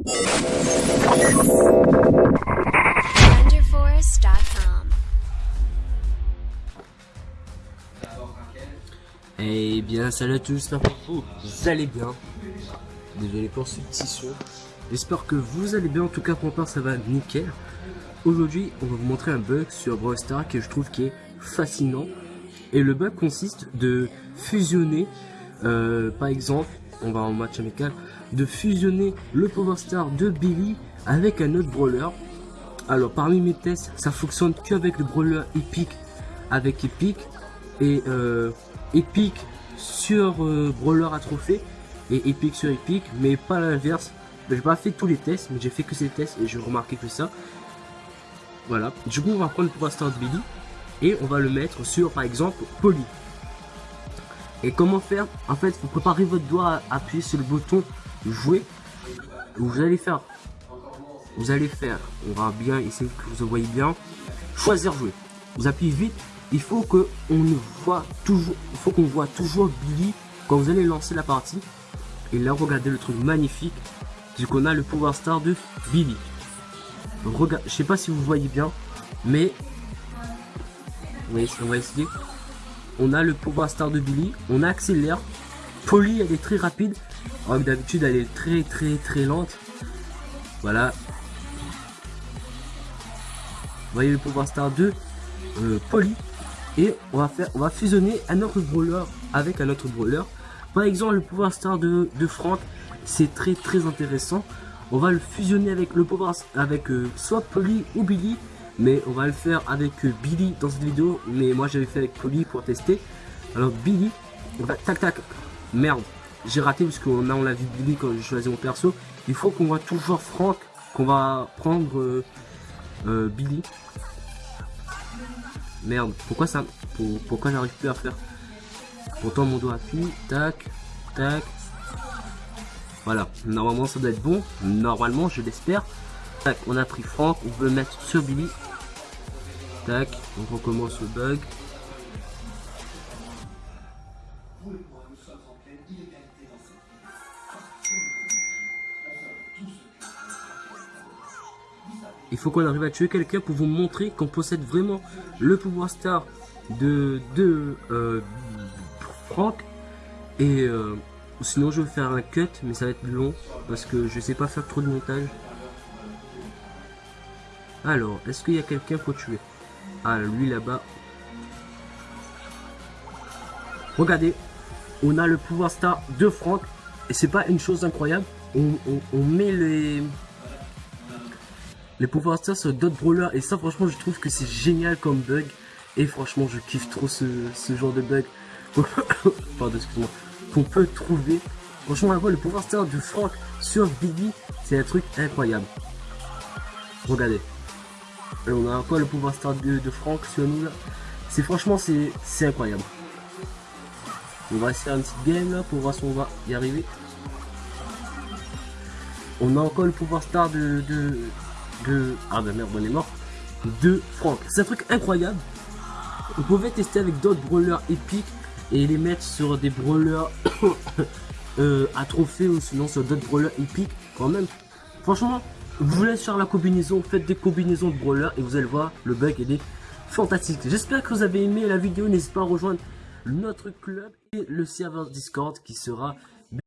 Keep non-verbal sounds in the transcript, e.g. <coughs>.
Eh bien, salut à tous, vous allez bien. Désolé pour ce petit son. J'espère que vous allez bien, en tout cas pour part ça va nickel. Aujourd'hui, on va vous montrer un bug sur Brawl que je trouve qui est fascinant. Et le bug consiste de fusionner, euh, par exemple, on va en match amical, de fusionner le Power Star de Billy avec un autre brawler. Alors parmi mes tests, ça fonctionne qu'avec le brawler Epic avec Epic et euh, Epic sur euh, brawler à trophée et Epic sur Epic, mais pas l'inverse. J'ai pas fait tous les tests, mais j'ai fait que ces tests et j'ai remarqué que ça. Voilà. Du coup, on va prendre le Power Star de Billy et on va le mettre sur, par exemple, Polly. Et comment faire En fait, vous préparez votre doigt à appuyer sur le bouton jouer. Vous allez faire, vous allez faire, on va bien essayer que vous voyez bien, choisir jouer. Vous appuyez vite. Il faut que on voit toujours, il faut qu'on voit toujours Billy quand vous allez lancer la partie. Et là, regardez le truc magnifique, c'est qu'on a le pouvoir star de Billy. Regarde, je sais pas si vous voyez bien, mais oui, on va essayer. On a le pouvoir star de Billy, on accélère. Polly, elle est très rapide. Alors d'habitude, elle est très très très lente. Voilà. Vous voyez le pouvoir star de euh, Polly. Et on va faire, on va fusionner un autre brawler avec un autre brawler. Par exemple, le pouvoir star de, de Franck, c'est très très intéressant. On va le fusionner avec le pouvoir avec euh, soit Polly ou Billy mais on va le faire avec Billy dans cette vidéo. Mais moi j'avais fait avec Polly pour tester. Alors Billy on va tac tac. Merde j'ai raté parce qu'on a on l'a vu Billy quand j'ai choisi mon perso. Il faut qu'on voit toujours Franck qu'on va prendre euh, euh, Billy. Merde pourquoi ça pourquoi j'arrive plus à faire? Pourtant mon doigt appuie tac tac. Voilà, normalement ça doit être bon. Normalement, je l'espère. Tac, on a pris Franck, on veut mettre sur Billy. On recommence le bug. Il faut qu'on arrive à tuer quelqu'un pour vous montrer qu'on possède vraiment le pouvoir star de, de euh, Franck. Et euh, sinon je vais faire un cut mais ça va être long parce que je sais pas faire trop de montage. Alors, est-ce qu'il y a quelqu'un pour tuer? Ah, lui là-bas. Regardez, on a le pouvoir star de Franck. Et c'est pas une chose incroyable. On, met les, les pouvoirs stars sur d'autres brawlers. Et ça, franchement, je trouve que c'est génial comme bug. Et franchement, je kiffe trop ce, genre de bug. <laughs> Pardon, excuse-moi qu'on peut trouver. Franchement, le pouvoir star de Franck sur Billy, c'est un truc incroyable. Regardez. On a encore le pouvoir star de, Franck sur nous là. C'est franchement, c'est incroyable. On va essayer un petit game là pour voir si on va y arriver. On a encore le pouvoir star de... de, de ah ben merde, on est mort. De Franck. C'est un truc incroyable. Vous pouvez tester avec d'autres brawlers épiques et les mettre sur des brawlers <coughs> euh, à trophée ou sinon sur d'autres brawlers épiques quand même. Franchement, vous laisse faire la combinaison, faites des combinaisons de brawlers et vous allez voir, le bug il est fantastique. J'espère que vous avez aimé la vidéo, n'hésitez pas à rejoindre notre club et le serveur Discord qui sera